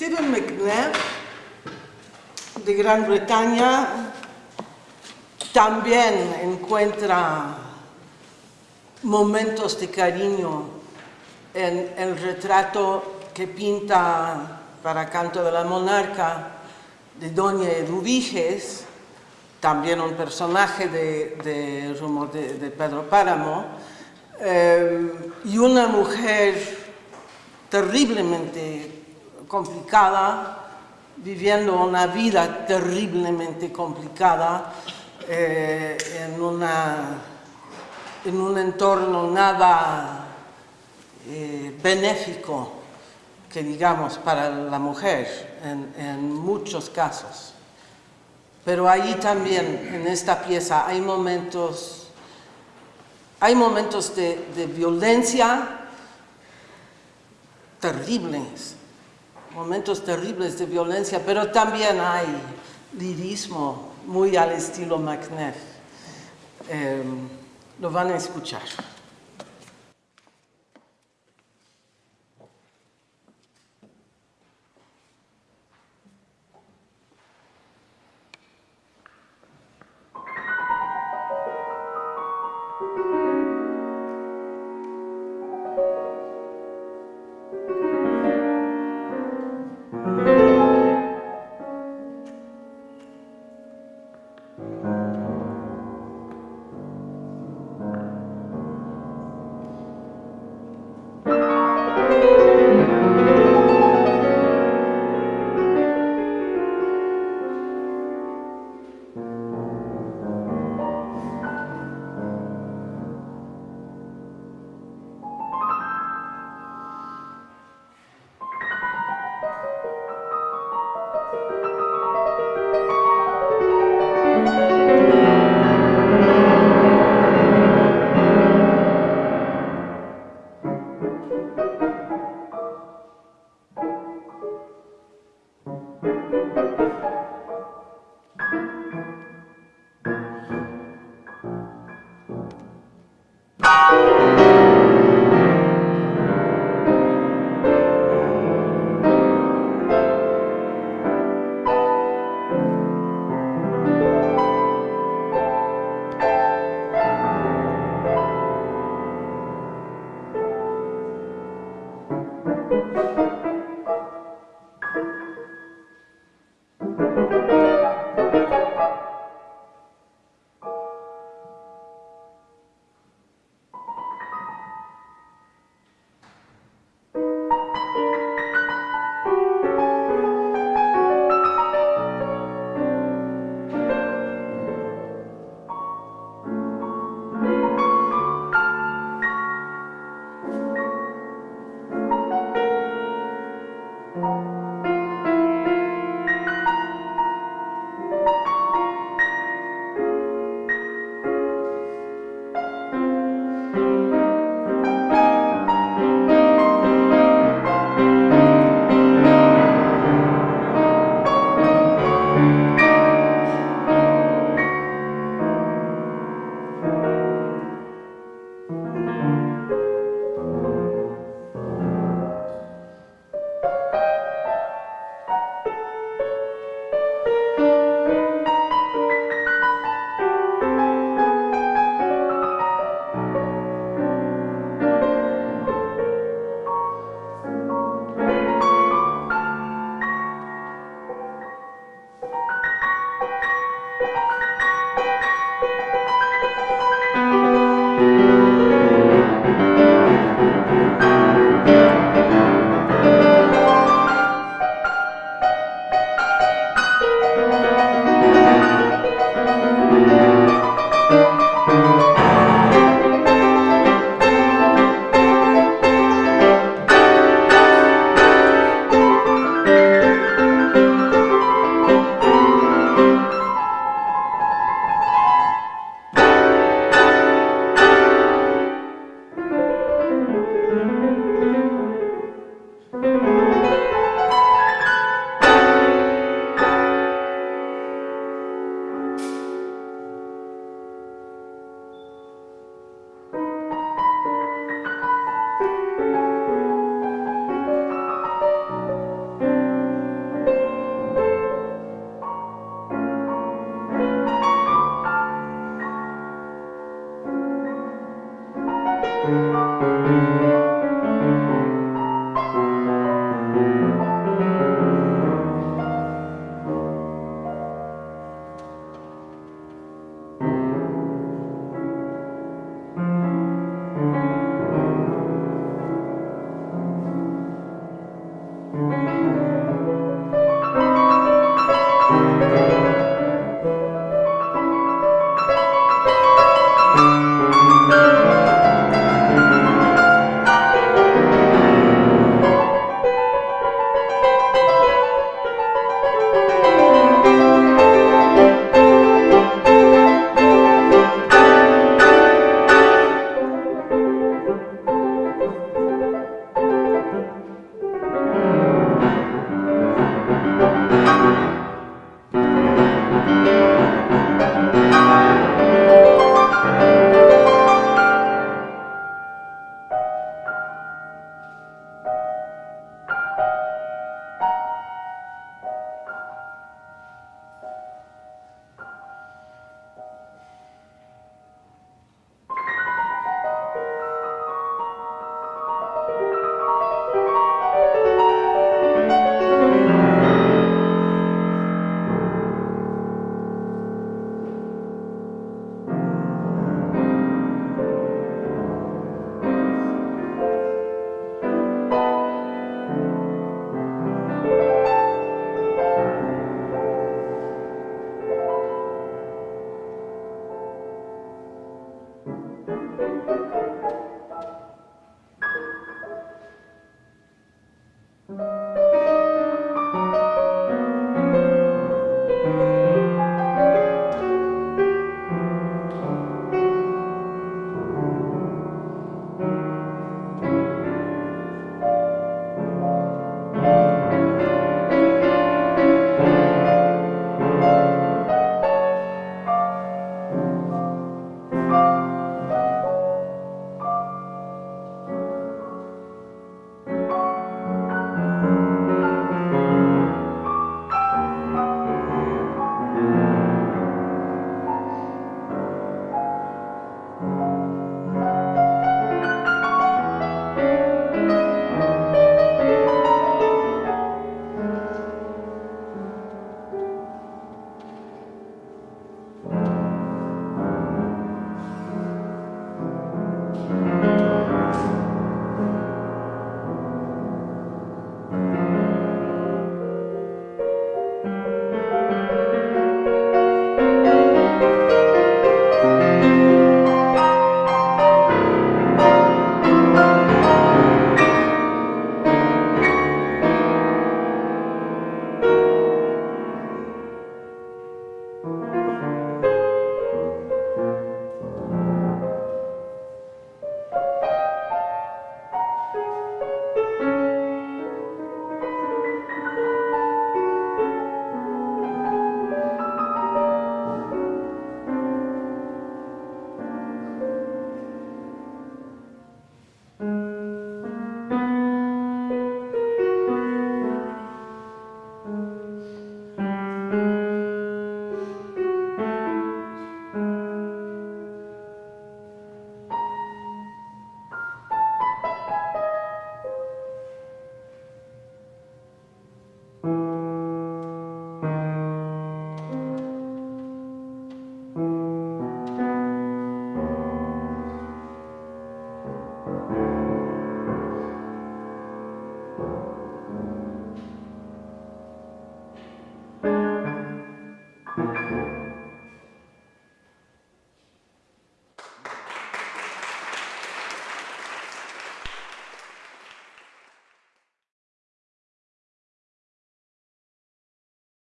Stephen McNabb, de Gran Bretaña, también encuentra momentos de cariño en el retrato que pinta para Canto de la Monarca de Doña Eduviges, también un personaje de, de, de, Pedro Páramo, eh, y una mujer terriblemente complicada, viviendo una vida terriblemente complicada eh, en, una, en un entorno nada eh, benéfico, que digamos, para la mujer en, muchos casos. Pero ahí también, en esta pieza, hay momentos, hay momentos de, de violencia terribles, momentos terribles de violencia, pero también hay lirismo muy al estilo McNeff. Eh, lo van a escuchar.